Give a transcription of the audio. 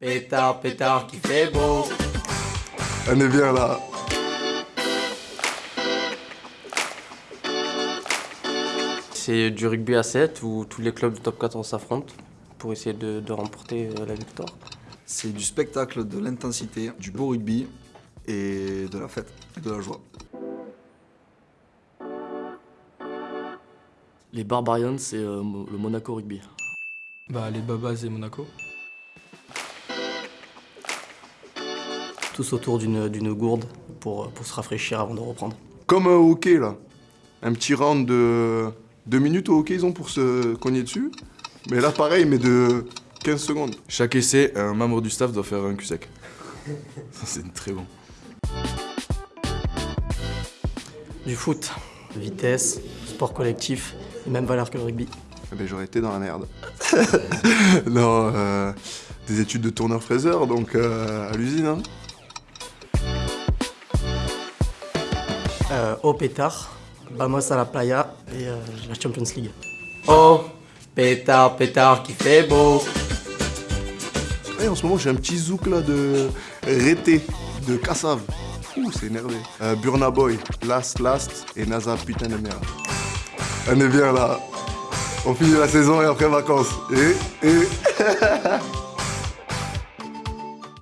Pétard, pétard qui fait beau. On est bien là. C'est du rugby à 7 où tous les clubs du top 14 s'affrontent pour essayer de, de remporter euh, la victoire. C'est du spectacle, de l'intensité, du beau rugby et de la fête et de la joie. Les Barbarians, c'est euh, le Monaco Rugby. Bah, les Babas et Monaco. Tous autour d'une d'une gourde pour, pour se rafraîchir avant de reprendre. Comme un hockey là. Un petit round de 2 minutes au hockey, ils ont pour se cogner dessus. Mais là, pareil, mais de 15 secondes. Chaque essai, un membre du staff doit faire un cul sec. Ça, c'est très bon. Du foot, vitesse, sport collectif, les mêmes valeurs que le rugby. Eh ben, j'aurais été dans la merde. non, euh, des études de tourneur-fraiseur, donc euh, à l'usine. Hein. Euh, au pétard, vamos à la playa et euh, la Champions League. Oh, pétard, pétard qui fait beau. Et en ce moment, j'ai un petit zouk là de Rété, de Cassave. Ouh, c'est énervé. Euh, Burna Boy, Last Last et NASA putain de merde. On est bien là. On finit la saison et après vacances. Et, et...